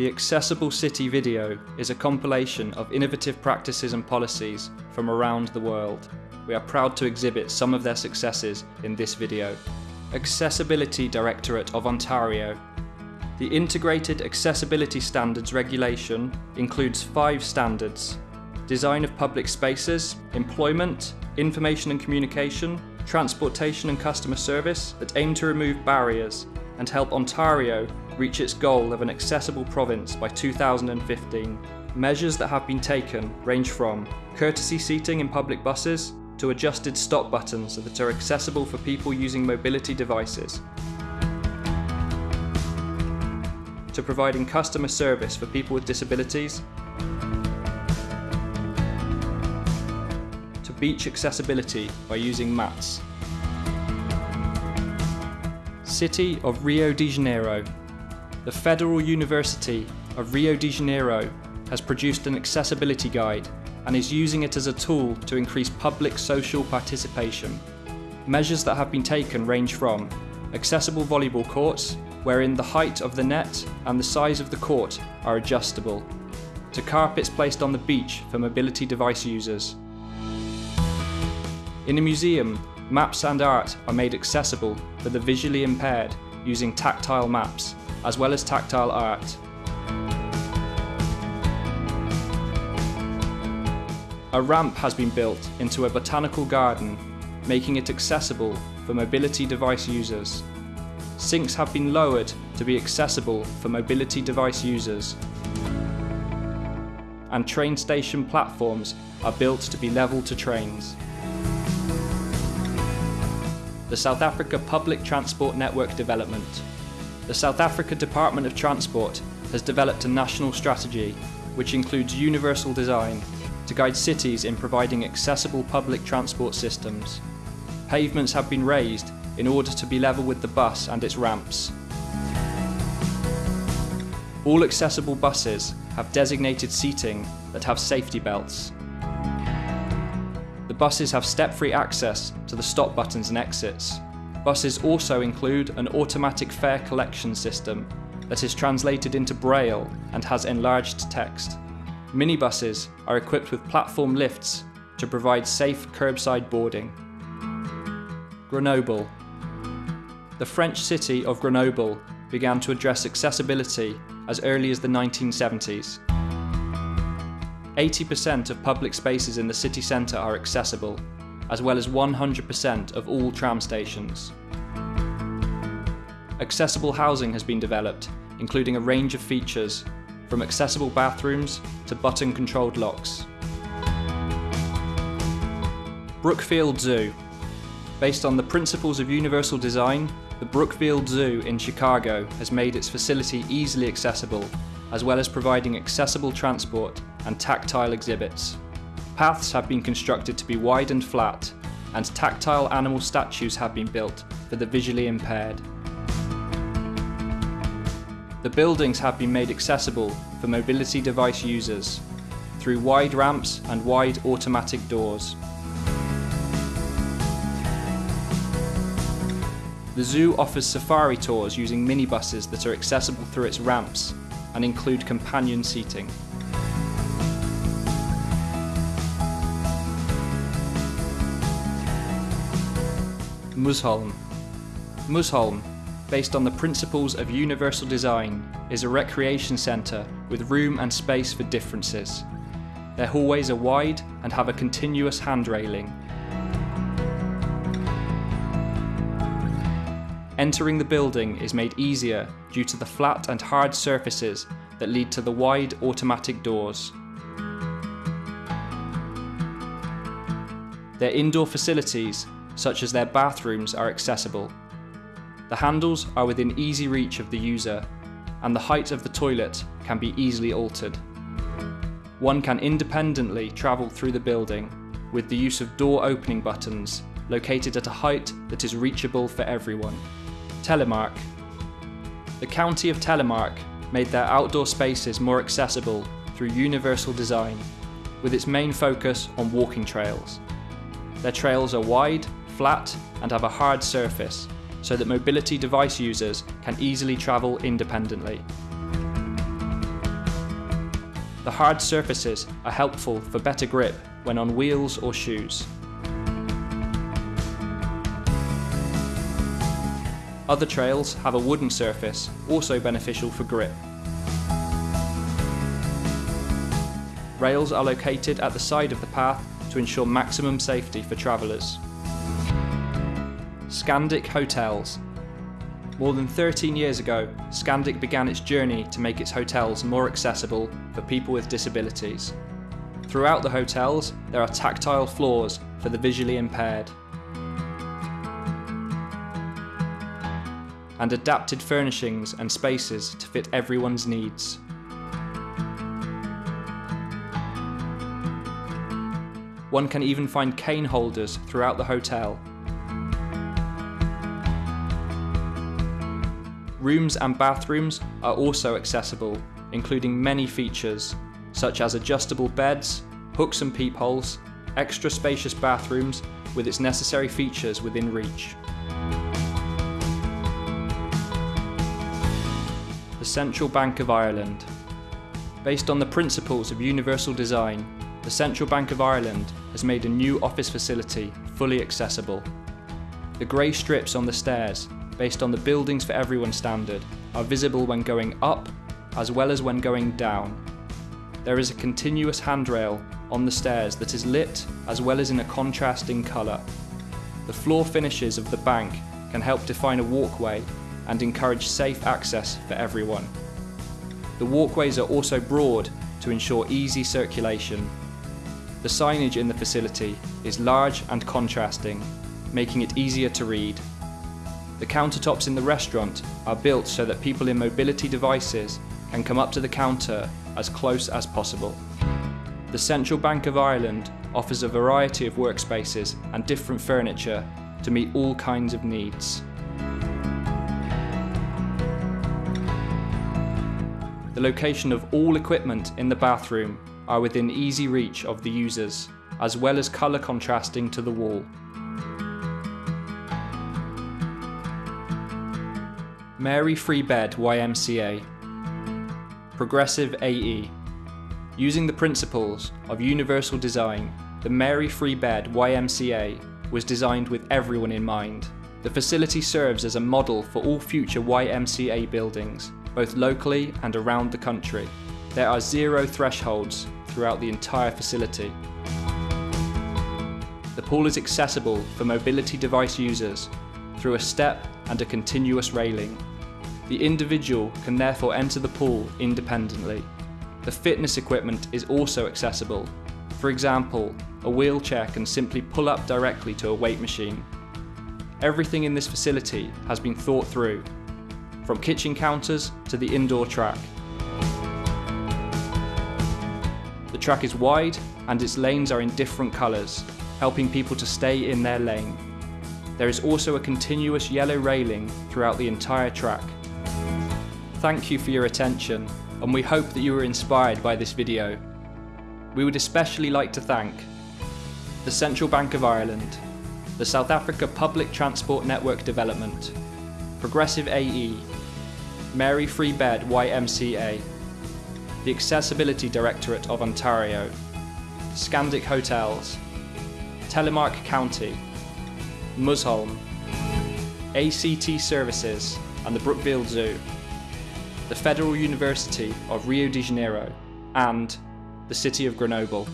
The Accessible City video is a compilation of innovative practices and policies from around the world. We are proud to exhibit some of their successes in this video. Accessibility Directorate of Ontario. The Integrated Accessibility Standards Regulation includes five standards. Design of public spaces, employment, information and communication, transportation and customer service that aim to remove barriers and help Ontario reach its goal of an accessible province by 2015. Measures that have been taken range from courtesy seating in public buses to adjusted stop buttons that are accessible for people using mobility devices, to providing customer service for people with disabilities, to beach accessibility by using mats. City of Rio de Janeiro. The Federal University of Rio de Janeiro has produced an accessibility guide and is using it as a tool to increase public social participation. Measures that have been taken range from accessible volleyball courts, wherein the height of the net and the size of the court are adjustable, to carpets placed on the beach for mobility device users. In a museum, maps and art are made accessible for the visually impaired using tactile maps, as well as tactile art. A ramp has been built into a botanical garden, making it accessible for mobility device users. Sinks have been lowered to be accessible for mobility device users. And train station platforms are built to be level to trains. The South Africa Public Transport Network Development. The South Africa Department of Transport has developed a national strategy which includes universal design to guide cities in providing accessible public transport systems. Pavements have been raised in order to be level with the bus and its ramps. All accessible buses have designated seating that have safety belts. The buses have step-free access to the stop buttons and exits. Buses also include an automatic fare collection system that is translated into Braille and has enlarged text. Minibuses are equipped with platform lifts to provide safe curbside boarding. Grenoble. The French city of Grenoble began to address accessibility as early as the 1970s. 80% of public spaces in the city centre are accessible, as well as 100% of all tram stations. Accessible housing has been developed, including a range of features from accessible bathrooms to button-controlled locks. Brookfield Zoo. Based on the principles of universal design, the Brookfield Zoo in Chicago has made its facility easily accessible, as well as providing accessible transport and tactile exhibits. Paths have been constructed to be wide and flat, and tactile animal statues have been built for the visually impaired. The buildings have been made accessible for mobility device users through wide ramps and wide automatic doors. The zoo offers safari tours using minibuses that are accessible through its ramps and include companion seating. Musholm. Musholm based on the principles of universal design, is a recreation centre with room and space for differences. Their hallways are wide and have a continuous hand railing. Entering the building is made easier due to the flat and hard surfaces that lead to the wide automatic doors. Their indoor facilities, such as their bathrooms, are accessible. The handles are within easy reach of the user, and the height of the toilet can be easily altered. One can independently travel through the building with the use of door opening buttons located at a height that is reachable for everyone. Telemark. The County of Telemark made their outdoor spaces more accessible through universal design, with its main focus on walking trails. Their trails are wide, flat, and have a hard surface, so that mobility device users can easily travel independently. The hard surfaces are helpful for better grip when on wheels or shoes. Other trails have a wooden surface, also beneficial for grip. Rails are located at the side of the path to ensure maximum safety for travellers. Scandic Hotels. More than 13 years ago, Scandic began its journey to make its hotels more accessible for people with disabilities. Throughout the hotels, there are tactile floors for the visually impaired. and adapted furnishings and spaces to fit everyone's needs. One can even find cane holders throughout the hotel. Rooms and bathrooms are also accessible, including many features, such as adjustable beds, hooks and peepholes, extra spacious bathrooms with its necessary features within reach. the Central Bank of Ireland. Based on the principles of universal design, the Central Bank of Ireland has made a new office facility fully accessible. The grey strips on the stairs, based on the Buildings for Everyone standard, are visible when going up as well as when going down. There is a continuous handrail on the stairs that is lit as well as in a contrasting colour. The floor finishes of the bank can help define a walkway and encourage safe access for everyone. The walkways are also broad to ensure easy circulation. The signage in the facility is large and contrasting, making it easier to read. The countertops in the restaurant are built so that people in mobility devices can come up to the counter as close as possible. The Central Bank of Ireland offers a variety of workspaces and different furniture to meet all kinds of needs. The location of all equipment in the bathroom are within easy reach of the users, as well as colour contrasting to the wall. Mary Free Bed YMCA Progressive AE Using the principles of universal design, the Mary Free Bed YMCA was designed with everyone in mind. The facility serves as a model for all future YMCA buildings both locally and around the country. There are zero thresholds throughout the entire facility. The pool is accessible for mobility device users through a step and a continuous railing. The individual can therefore enter the pool independently. The fitness equipment is also accessible. For example, a wheelchair can simply pull up directly to a weight machine. Everything in this facility has been thought through from kitchen counters to the indoor track. The track is wide and its lanes are in different colours, helping people to stay in their lane. There is also a continuous yellow railing throughout the entire track. Thank you for your attention and we hope that you were inspired by this video. We would especially like to thank the Central Bank of Ireland, the South Africa Public Transport Network Development, Progressive AE, Mary Free Bed YMCA, the Accessibility Directorate of Ontario, Scandic Hotels, Telemark County, Musholm, ACT Services and the Brookfield Zoo, the Federal University of Rio de Janeiro and the City of Grenoble.